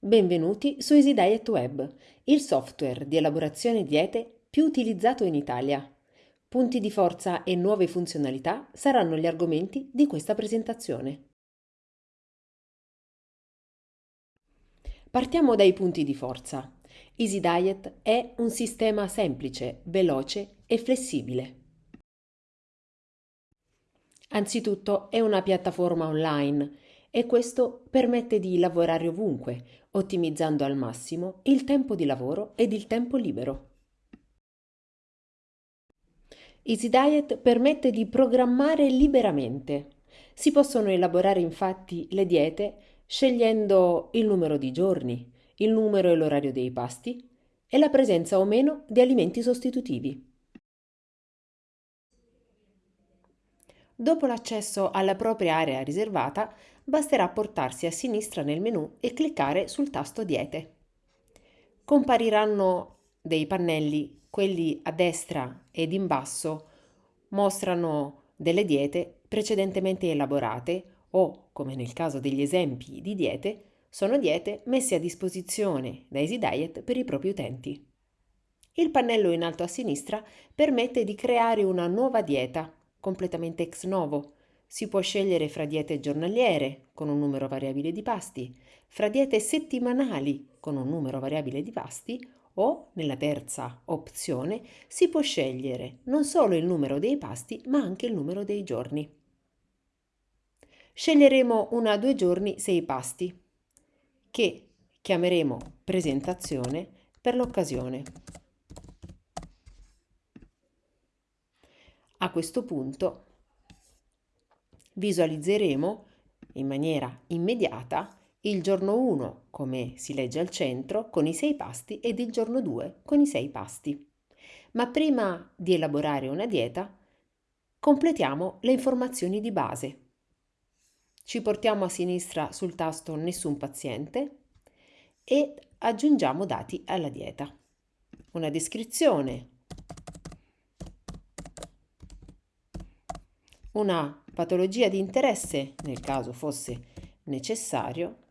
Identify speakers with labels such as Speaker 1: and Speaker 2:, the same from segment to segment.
Speaker 1: Benvenuti su Easy Diet Web, il software di elaborazione diete più utilizzato in Italia. Punti di forza e nuove funzionalità saranno gli argomenti di questa presentazione. Partiamo dai punti di forza. Easy Diet è un sistema semplice, veloce e flessibile. Anzitutto è una piattaforma online e questo permette di lavorare ovunque, ottimizzando al massimo il tempo di lavoro ed il tempo libero. Easy Diet permette di programmare liberamente. Si possono elaborare infatti le diete scegliendo il numero di giorni, il numero e l'orario dei pasti e la presenza o meno di alimenti sostitutivi. Dopo l'accesso alla propria area riservata, basterà portarsi a sinistra nel menu e cliccare sul tasto Diete. Compariranno dei pannelli, quelli a destra ed in basso mostrano delle diete precedentemente elaborate o, come nel caso degli esempi di diete, sono diete messe a disposizione da Easy Diet per i propri utenti. Il pannello in alto a sinistra permette di creare una nuova dieta completamente ex novo. Si può scegliere fra diete giornaliere, con un numero variabile di pasti, fra diete settimanali, con un numero variabile di pasti, o, nella terza opzione, si può scegliere non solo il numero dei pasti, ma anche il numero dei giorni. Sceglieremo una due giorni sei pasti, che chiameremo presentazione per l'occasione. A questo punto visualizzeremo in maniera immediata il giorno 1, come si legge al centro, con i sei pasti ed il giorno 2 con i sei pasti. Ma prima di elaborare una dieta, completiamo le informazioni di base. Ci portiamo a sinistra sul tasto Nessun paziente e aggiungiamo dati alla dieta. Una descrizione, una patologia di interesse nel caso fosse necessario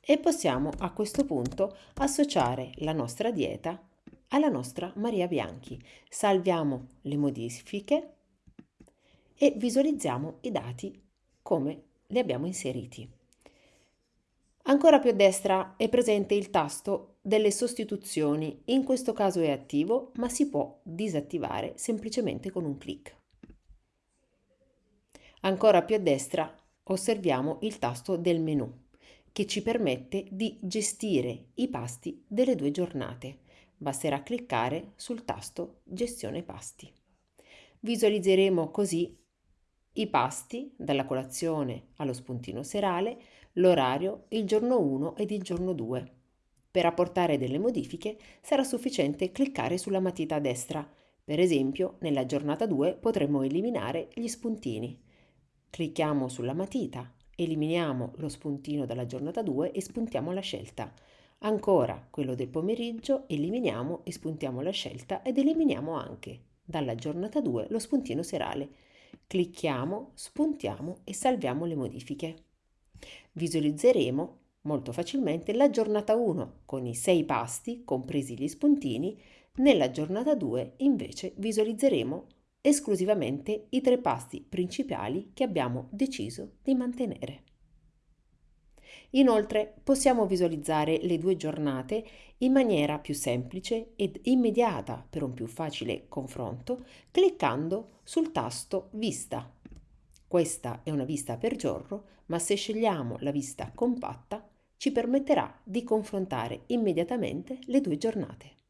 Speaker 1: e possiamo a questo punto associare la nostra dieta alla nostra Maria Bianchi. Salviamo le modifiche e visualizziamo i dati come li abbiamo inseriti. Ancora più a destra è presente il tasto delle sostituzioni, in questo caso è attivo ma si può disattivare semplicemente con un clic. Ancora più a destra osserviamo il tasto del menu che ci permette di gestire i pasti delle due giornate. Basterà cliccare sul tasto Gestione pasti. Visualizzeremo così i pasti dalla colazione allo spuntino serale, l'orario, il giorno 1 ed il giorno 2. Per apportare delle modifiche sarà sufficiente cliccare sulla matita destra. Per esempio, nella giornata 2 potremo eliminare gli spuntini. Clicchiamo sulla matita, eliminiamo lo spuntino dalla giornata 2 e spuntiamo la scelta. Ancora quello del pomeriggio, eliminiamo e spuntiamo la scelta ed eliminiamo anche dalla giornata 2 lo spuntino serale. Clicchiamo, spuntiamo e salviamo le modifiche. Visualizzeremo molto facilmente la giornata 1 con i 6 pasti, compresi gli spuntini, nella giornata 2 invece visualizzeremo esclusivamente i tre pasti principali che abbiamo deciso di mantenere. Inoltre possiamo visualizzare le due giornate in maniera più semplice ed immediata per un più facile confronto cliccando sul tasto Vista. Questa è una vista per giorno, ma se scegliamo la vista compatta ci permetterà di confrontare immediatamente le due giornate.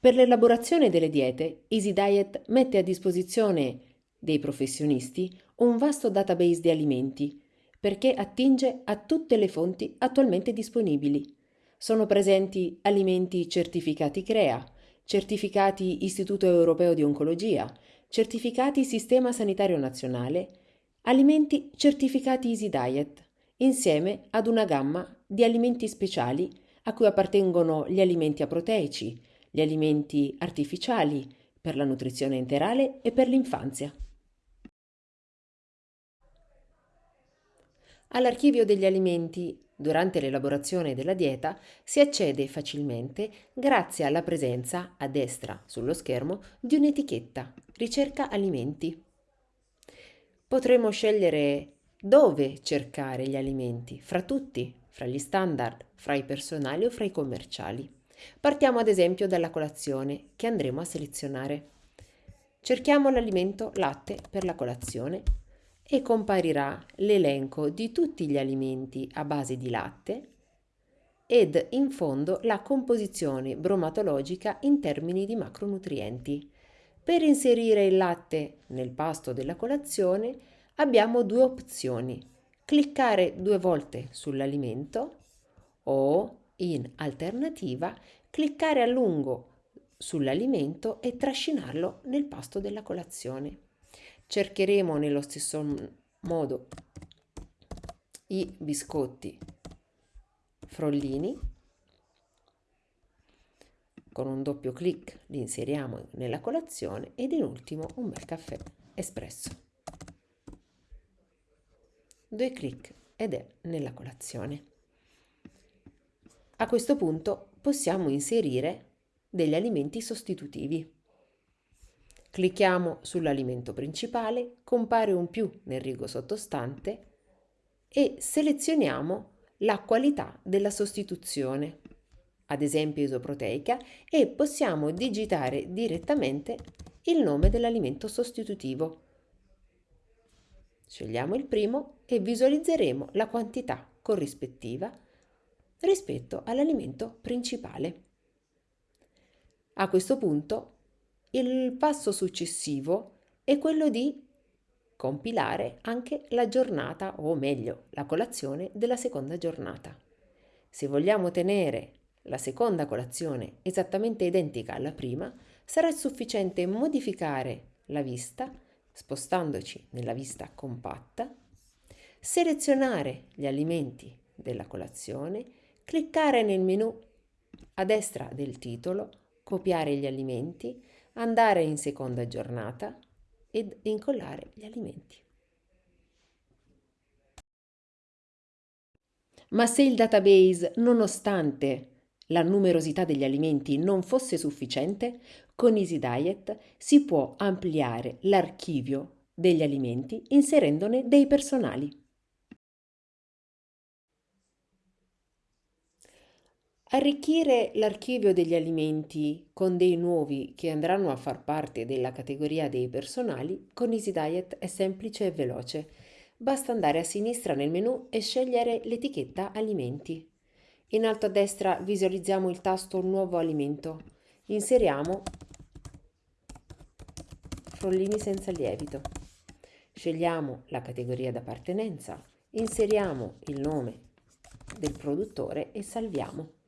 Speaker 1: Per l'elaborazione delle diete, Easy Diet mette a disposizione dei professionisti un vasto database di alimenti perché attinge a tutte le fonti attualmente disponibili. Sono presenti alimenti certificati CREA, certificati Istituto Europeo di Oncologia, certificati Sistema Sanitario Nazionale, alimenti certificati Easy Diet, insieme ad una gamma di alimenti speciali a cui appartengono gli alimenti aproteici, gli alimenti artificiali per la nutrizione interale e per l'infanzia. All'archivio degli alimenti durante l'elaborazione della dieta si accede facilmente grazie alla presenza a destra sullo schermo di un'etichetta Ricerca alimenti. Potremo scegliere dove cercare gli alimenti, fra tutti, fra gli standard, fra i personali o fra i commerciali. Partiamo ad esempio dalla colazione che andremo a selezionare. Cerchiamo l'alimento latte per la colazione e comparirà l'elenco di tutti gli alimenti a base di latte ed in fondo la composizione bromatologica in termini di macronutrienti. Per inserire il latte nel pasto della colazione abbiamo due opzioni. Cliccare due volte sull'alimento o, in alternativa, cliccare a lungo sull'alimento e trascinarlo nel pasto della colazione. Cercheremo nello stesso modo i biscotti frollini. Con un doppio clic li inseriamo nella colazione ed in ultimo un bel caffè espresso. Due clic ed è nella colazione a questo punto possiamo inserire degli alimenti sostitutivi Clicchiamo sull'alimento principale, compare un più nel rigo sottostante e selezioniamo la qualità della sostituzione, ad esempio isoproteica, e possiamo digitare direttamente il nome dell'alimento sostitutivo. Scegliamo il primo e visualizzeremo la quantità corrispettiva rispetto all'alimento principale. A questo punto il passo successivo è quello di compilare anche la giornata o meglio la colazione della seconda giornata. Se vogliamo tenere la seconda colazione esattamente identica alla prima, sarà sufficiente modificare la vista spostandoci nella vista compatta, selezionare gli alimenti della colazione, cliccare nel menu a destra del titolo, copiare gli alimenti, andare in seconda giornata ed incollare gli alimenti. Ma se il database, nonostante la numerosità degli alimenti non fosse sufficiente, con EasyDiet si può ampliare l'archivio degli alimenti inserendone dei personali. Arricchire l'archivio degli alimenti con dei nuovi che andranno a far parte della categoria dei personali con EasyDiet è semplice e veloce. Basta andare a sinistra nel menu e scegliere l'etichetta Alimenti. In alto a destra visualizziamo il tasto Nuovo alimento. Inseriamo Frollini senza lievito. Scegliamo la categoria d'appartenenza, inseriamo il nome del produttore e salviamo.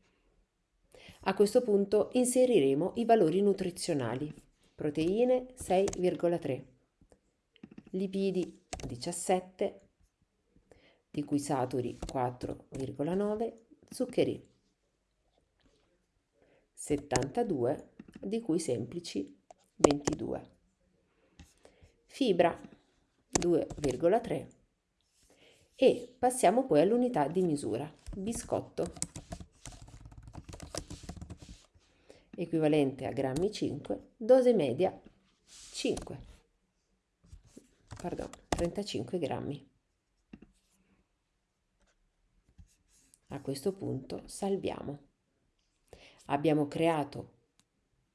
Speaker 1: A questo punto inseriremo i valori nutrizionali. Proteine 6,3, lipidi 17, di cui saturi 4,9, zuccheri 72, di cui semplici 22, fibra 2,3 e passiamo poi all'unità di misura, biscotto equivalente a grammi 5, dose media 5, pardon, 35 grammi. A questo punto salviamo. Abbiamo creato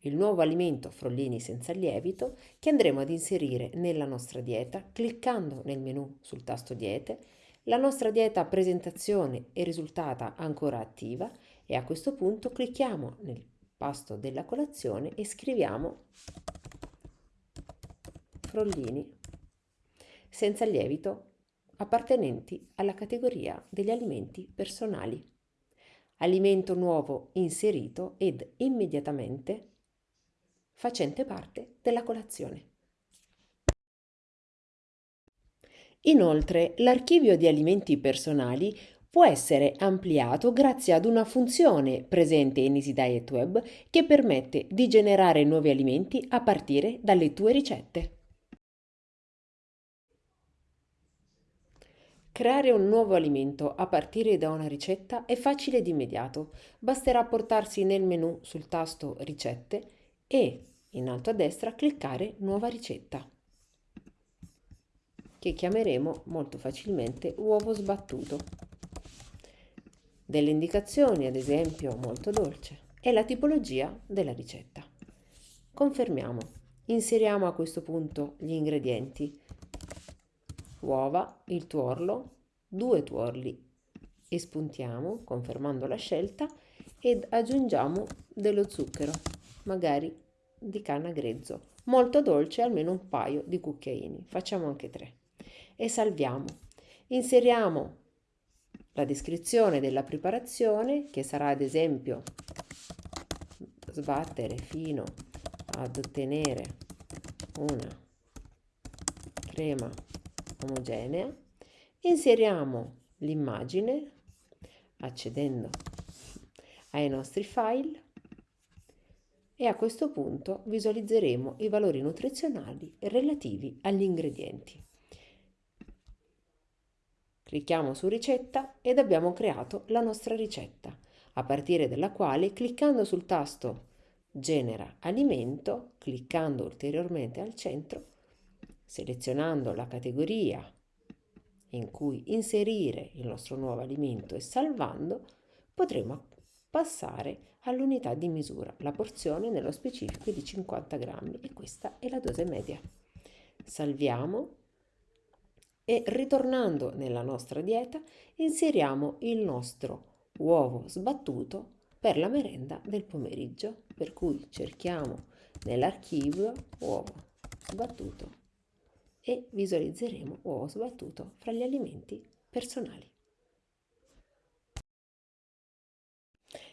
Speaker 1: il nuovo alimento frollini senza lievito che andremo ad inserire nella nostra dieta cliccando nel menu sul tasto diete. La nostra dieta presentazione è risultata ancora attiva e a questo punto clicchiamo nel pasto della colazione e scriviamo frollini senza lievito appartenenti alla categoria degli alimenti personali. Alimento nuovo inserito ed immediatamente facente parte della colazione. Inoltre, l'archivio di alimenti personali può essere ampliato grazie ad una funzione presente in EasyDiet Web che permette di generare nuovi alimenti a partire dalle tue ricette. Creare un nuovo alimento a partire da una ricetta è facile ed immediato. Basterà portarsi nel menu sul tasto Ricette e in alto a destra cliccare Nuova ricetta, che chiameremo molto facilmente uovo sbattuto. Delle indicazioni, ad esempio, molto dolce, e la tipologia della ricetta. Confermiamo. Inseriamo a questo punto gli ingredienti uova, il tuorlo, due tuorli e spuntiamo confermando la scelta ed aggiungiamo dello zucchero, magari di canna grezzo, molto dolce, almeno un paio di cucchiaini, facciamo anche tre e salviamo. Inseriamo la descrizione della preparazione che sarà ad esempio sbattere fino ad ottenere una crema omogenea, inseriamo l'immagine accedendo ai nostri file e a questo punto visualizzeremo i valori nutrizionali relativi agli ingredienti. Clicchiamo su ricetta ed abbiamo creato la nostra ricetta, a partire dalla quale cliccando sul tasto genera alimento, cliccando ulteriormente al centro, selezionando la categoria in cui inserire il nostro nuovo alimento e salvando, potremo passare all'unità di misura. La porzione nello specifico di 50 grammi e questa è la dose media. Salviamo e ritornando nella nostra dieta inseriamo il nostro uovo sbattuto per la merenda del pomeriggio, per cui cerchiamo nell'archivio uovo sbattuto e visualizzeremo uovo sbattuto fra gli alimenti personali.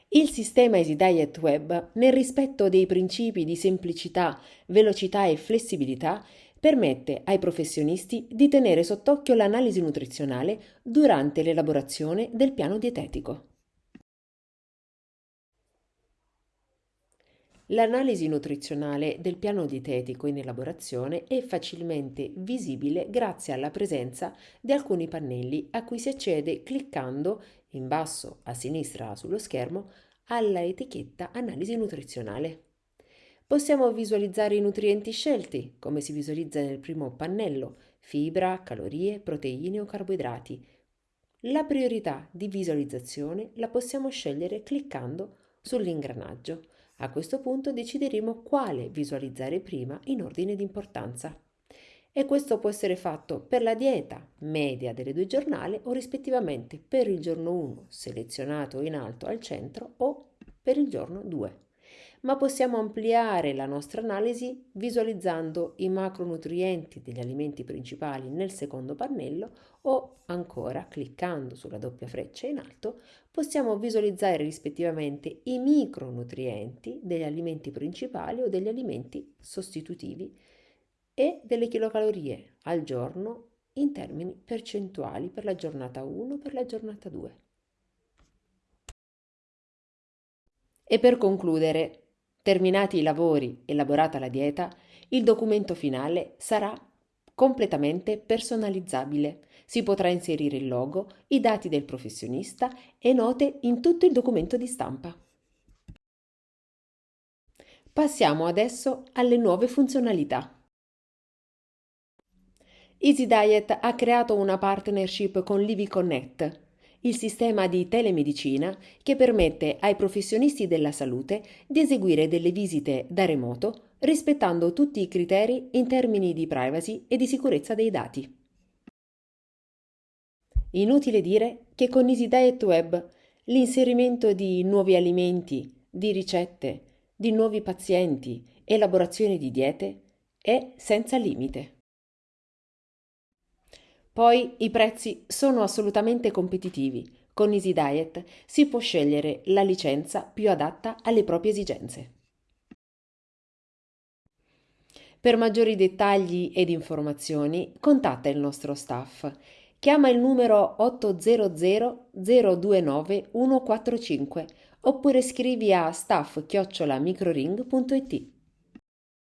Speaker 1: Il sistema Easy Diet Web, nel rispetto dei principi di semplicità, velocità e flessibilità, permette ai professionisti di tenere sott'occhio l'analisi nutrizionale durante l'elaborazione del piano dietetico. L'analisi nutrizionale del piano dietetico in elaborazione è facilmente visibile grazie alla presenza di alcuni pannelli a cui si accede cliccando in basso a sinistra sullo schermo alla etichetta Analisi nutrizionale. Possiamo visualizzare i nutrienti scelti, come si visualizza nel primo pannello, fibra, calorie, proteine o carboidrati. La priorità di visualizzazione la possiamo scegliere cliccando sull'ingranaggio. A questo punto decideremo quale visualizzare prima in ordine di importanza. E questo può essere fatto per la dieta media delle due giornate o rispettivamente per il giorno 1 selezionato in alto al centro o per il giorno 2 ma possiamo ampliare la nostra analisi visualizzando i macronutrienti degli alimenti principali nel secondo pannello o ancora cliccando sulla doppia freccia in alto possiamo visualizzare rispettivamente i micronutrienti degli alimenti principali o degli alimenti sostitutivi e delle chilocalorie al giorno in termini percentuali per la giornata 1 per la giornata 2. E per concludere, Terminati i lavori, elaborata la dieta, il documento finale sarà completamente personalizzabile. Si potrà inserire il logo, i dati del professionista e note in tutto il documento di stampa. Passiamo adesso alle nuove funzionalità. Easy Diet ha creato una partnership con Livi Connect, il sistema di telemedicina che permette ai professionisti della salute di eseguire delle visite da remoto rispettando tutti i criteri in termini di privacy e di sicurezza dei dati. Inutile dire che con Easy Diet Web l'inserimento di nuovi alimenti, di ricette, di nuovi pazienti, elaborazione di diete è senza limite. Poi i prezzi sono assolutamente competitivi. Con Easy Diet si può scegliere la licenza più adatta alle proprie esigenze. Per maggiori dettagli ed informazioni contatta il nostro staff. Chiama il numero 800 029 145 oppure scrivi a staff-microring.it.